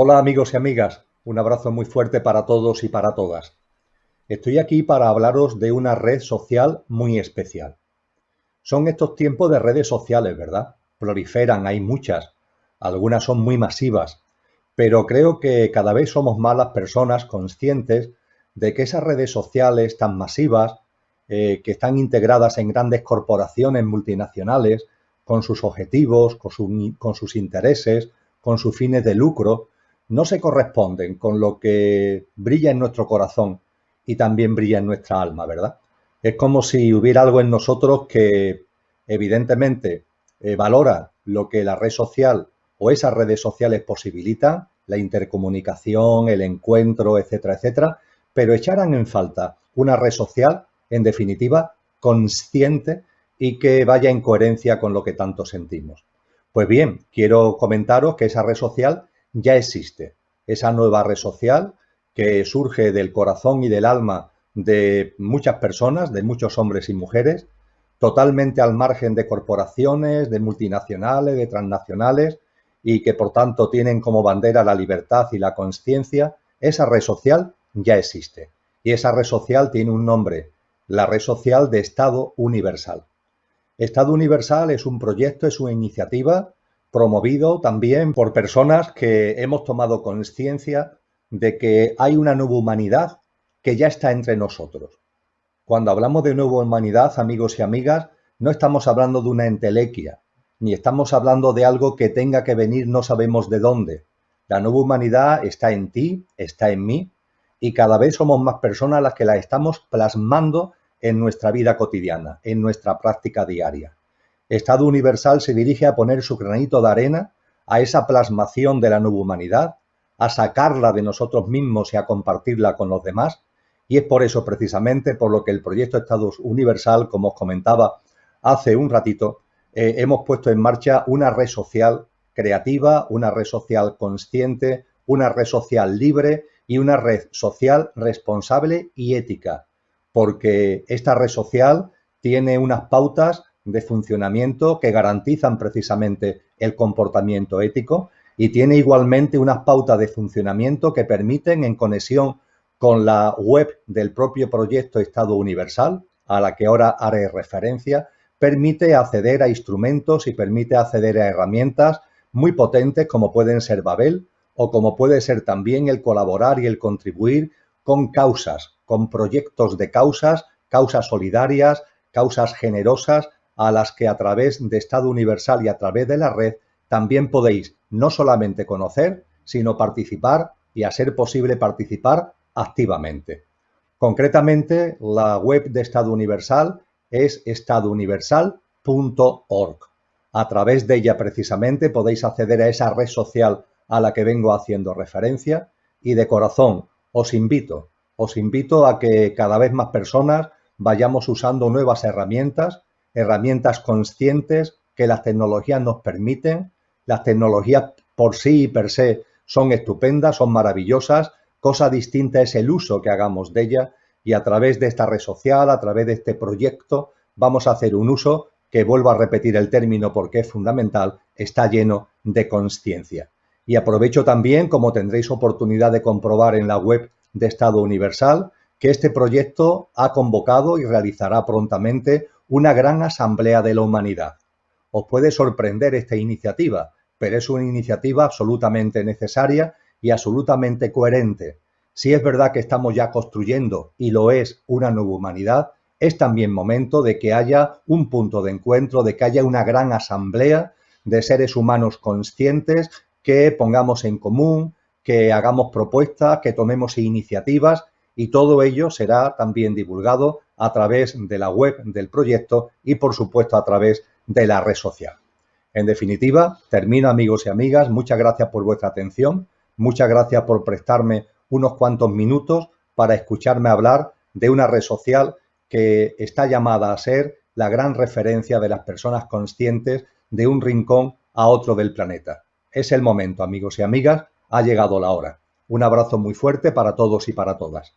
Hola amigos y amigas, un abrazo muy fuerte para todos y para todas. Estoy aquí para hablaros de una red social muy especial. Son estos tiempos de redes sociales, ¿verdad? Proliferan, hay muchas, algunas son muy masivas, pero creo que cada vez somos más las personas conscientes de que esas redes sociales tan masivas, eh, que están integradas en grandes corporaciones multinacionales, con sus objetivos, con, con sus intereses, con sus fines de lucro, no se corresponden con lo que brilla en nuestro corazón y también brilla en nuestra alma, ¿verdad? Es como si hubiera algo en nosotros que evidentemente eh, valora lo que la red social o esas redes sociales posibilitan, la intercomunicación, el encuentro, etcétera, etcétera, pero echaran en falta una red social, en definitiva, consciente y que vaya en coherencia con lo que tanto sentimos. Pues bien, quiero comentaros que esa red social ya existe. Esa nueva red social que surge del corazón y del alma de muchas personas, de muchos hombres y mujeres, totalmente al margen de corporaciones, de multinacionales, de transnacionales, y que por tanto tienen como bandera la libertad y la conciencia, esa red social ya existe. Y esa red social tiene un nombre, la red social de Estado Universal. Estado Universal es un proyecto, es una iniciativa promovido también por personas que hemos tomado conciencia de que hay una nueva humanidad que ya está entre nosotros. Cuando hablamos de nueva humanidad, amigos y amigas, no estamos hablando de una entelequia, ni estamos hablando de algo que tenga que venir no sabemos de dónde. La nueva humanidad está en ti, está en mí, y cada vez somos más personas las que la estamos plasmando en nuestra vida cotidiana, en nuestra práctica diaria. Estado Universal se dirige a poner su granito de arena a esa plasmación de la nueva humanidad, a sacarla de nosotros mismos y a compartirla con los demás. Y es por eso precisamente por lo que el proyecto Estado Universal, como os comentaba hace un ratito, eh, hemos puesto en marcha una red social creativa, una red social consciente, una red social libre y una red social responsable y ética, porque esta red social tiene unas pautas de funcionamiento que garantizan precisamente el comportamiento ético y tiene igualmente unas pautas de funcionamiento que permiten en conexión con la web del propio proyecto Estado Universal, a la que ahora haré referencia, permite acceder a instrumentos y permite acceder a herramientas muy potentes como pueden ser Babel o como puede ser también el colaborar y el contribuir con causas, con proyectos de causas, causas solidarias, causas generosas, a las que a través de Estado Universal y a través de la red también podéis no solamente conocer, sino participar y a ser posible participar activamente. Concretamente, la web de Estado Universal es estadouniversal.org. A través de ella precisamente podéis acceder a esa red social a la que vengo haciendo referencia y de corazón os invito, os invito a que cada vez más personas vayamos usando nuevas herramientas herramientas conscientes que las tecnologías nos permiten. Las tecnologías por sí y per se son estupendas, son maravillosas. Cosa distinta es el uso que hagamos de ellas y a través de esta red social, a través de este proyecto, vamos a hacer un uso que, vuelvo a repetir el término porque es fundamental, está lleno de conciencia. Y aprovecho también, como tendréis oportunidad de comprobar en la web de Estado Universal, que este proyecto ha convocado y realizará prontamente una gran asamblea de la humanidad. Os puede sorprender esta iniciativa, pero es una iniciativa absolutamente necesaria y absolutamente coherente. Si es verdad que estamos ya construyendo, y lo es, una nueva humanidad, es también momento de que haya un punto de encuentro, de que haya una gran asamblea de seres humanos conscientes que pongamos en común, que hagamos propuestas, que tomemos iniciativas y todo ello será también divulgado a través de la web del proyecto y, por supuesto, a través de la red social. En definitiva, termino amigos y amigas, muchas gracias por vuestra atención, muchas gracias por prestarme unos cuantos minutos para escucharme hablar de una red social que está llamada a ser la gran referencia de las personas conscientes de un rincón a otro del planeta. Es el momento, amigos y amigas, ha llegado la hora. Un abrazo muy fuerte para todos y para todas.